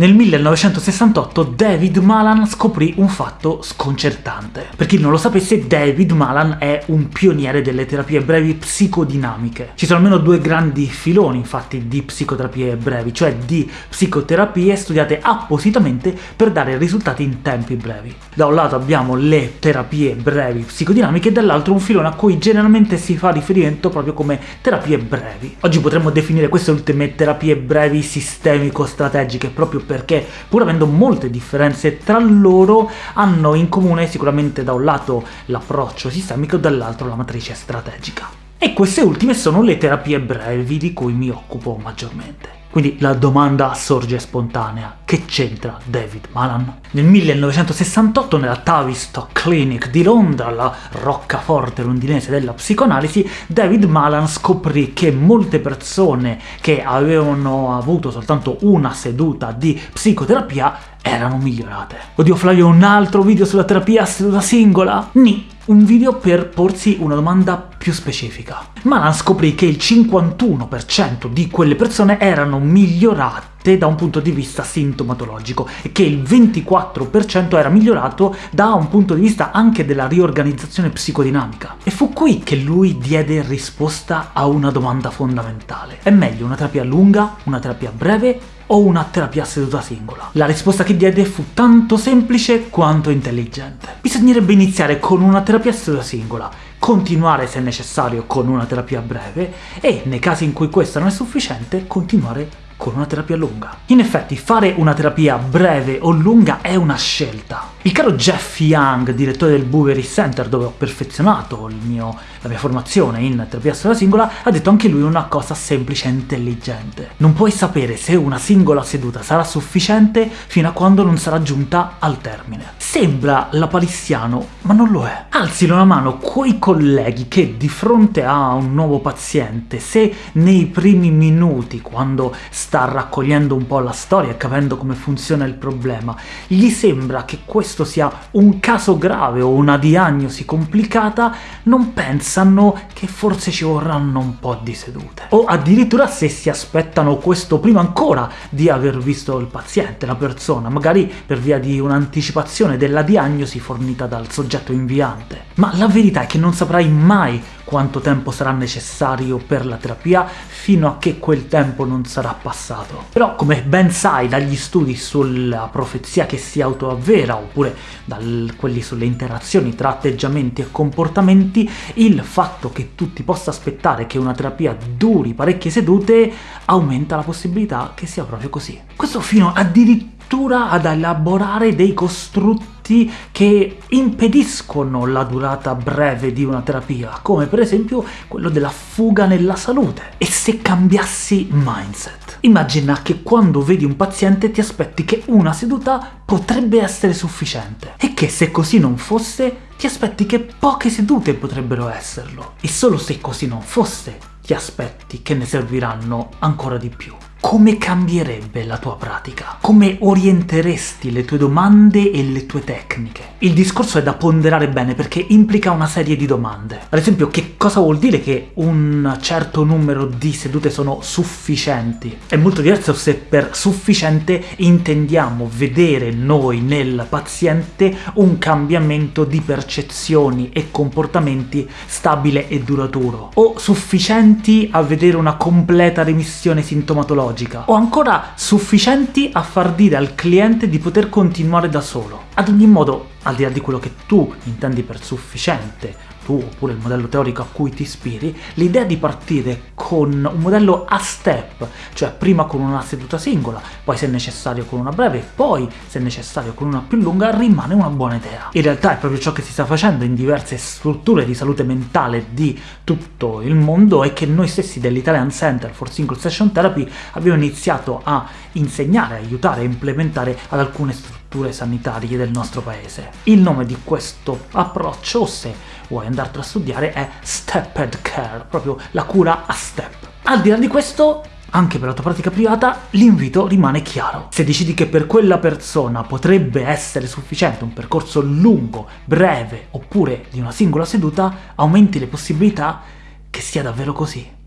Nel 1968 David Malan scoprì un fatto sconcertante. Per chi non lo sapesse, David Malan è un pioniere delle terapie brevi psicodinamiche. Ci sono almeno due grandi filoni, infatti, di psicoterapie brevi, cioè di psicoterapie studiate appositamente per dare risultati in tempi brevi. Da un lato abbiamo le terapie brevi psicodinamiche e dall'altro un filone a cui generalmente si fa riferimento proprio come terapie brevi. Oggi potremmo definire queste ultime terapie brevi sistemico-strategiche proprio perché, pur avendo molte differenze tra loro, hanno in comune sicuramente da un lato l'approccio sistemico e dall'altro la matrice strategica. E queste ultime sono le terapie brevi di cui mi occupo maggiormente. Quindi la domanda sorge spontanea, che c'entra David Malan? Nel 1968 nella Tavistock Clinic di Londra, la roccaforte londinese della psicoanalisi, David Malan scoprì che molte persone che avevano avuto soltanto una seduta di psicoterapia erano migliorate. Oddio Flavio, un altro video sulla terapia a seduta singola? Ni! Un video per porsi una domanda più specifica. Malan scoprì che il 51% di quelle persone erano migliorate da un punto di vista sintomatologico e che il 24% era migliorato da un punto di vista anche della riorganizzazione psicodinamica. E fu qui che lui diede risposta a una domanda fondamentale. È meglio una terapia lunga, una terapia breve o una terapia seduta singola? La risposta che diede fu tanto semplice quanto intelligente. Bisognerebbe iniziare con una terapia seduta singola, continuare se necessario con una terapia breve e, nei casi in cui questa non è sufficiente, continuare con una terapia lunga. In effetti, fare una terapia breve o lunga è una scelta. Il caro Jeff Young, direttore del Bouverie Center, dove ho perfezionato mio, la mia formazione in terapia sola singola, ha detto anche lui una cosa semplice e intelligente. Non puoi sapere se una singola seduta sarà sufficiente fino a quando non sarà giunta al termine. Sembra lapalissiano, ma non lo è. Alzino la mano quei colleghi che di fronte a un nuovo paziente, se nei primi minuti, quando sta raccogliendo un po' la storia e capendo come funziona il problema, gli sembra che questo sia un caso grave o una diagnosi complicata, non pensano che forse ci vorranno un po' di sedute. O addirittura se si aspettano questo prima ancora di aver visto il paziente, la persona, magari per via di un'anticipazione della diagnosi fornita dal soggetto inviante. Ma la verità è che non saprai mai quanto tempo sarà necessario per la terapia fino a che quel tempo non sarà passato. Però, come ben sai dagli studi sulla profezia che si autoavvera, oppure da quelli sulle interazioni tra atteggiamenti e comportamenti, il fatto che tu ti possa aspettare che una terapia duri parecchie sedute aumenta la possibilità che sia proprio così. Questo fino addirittura ad elaborare dei costrutti che impediscono la durata breve di una terapia, come per esempio quello della fuga nella salute. E se cambiassi mindset? Immagina che quando vedi un paziente ti aspetti che una seduta potrebbe essere sufficiente, e che se così non fosse ti aspetti che poche sedute potrebbero esserlo, e solo se così non fosse ti aspetti che ne serviranno ancora di più come cambierebbe la tua pratica? Come orienteresti le tue domande e le tue tecniche? Il discorso è da ponderare bene perché implica una serie di domande. Ad esempio, che cosa vuol dire che un certo numero di sedute sono sufficienti? È molto diverso se per sufficiente intendiamo vedere noi nel paziente un cambiamento di percezioni e comportamenti stabile e duraturo, o sufficienti a vedere una completa remissione sintomatologica logica, o ancora sufficienti a far dire al cliente di poter continuare da solo. Ad ogni modo, al di là di quello che tu intendi per sufficiente, tu oppure il modello teorico a cui ti ispiri, l'idea di partire con un modello a step, cioè prima con una seduta singola, poi se necessario con una breve, poi se necessario con una più lunga, rimane una buona idea. In realtà è proprio ciò che si sta facendo in diverse strutture di salute mentale di tutto il mondo e che noi stessi dell'Italian Center for Single Session Therapy abbiamo iniziato a insegnare, aiutare e implementare ad alcune strutture sanitarie del nostro paese. Il nome di questo approccio, se vuoi andartelo a studiare, è Stepped Care, proprio la cura a step. Al di là di questo, anche per la tua pratica privata, l'invito rimane chiaro. Se decidi che per quella persona potrebbe essere sufficiente un percorso lungo, breve, oppure di una singola seduta, aumenti le possibilità che sia davvero così.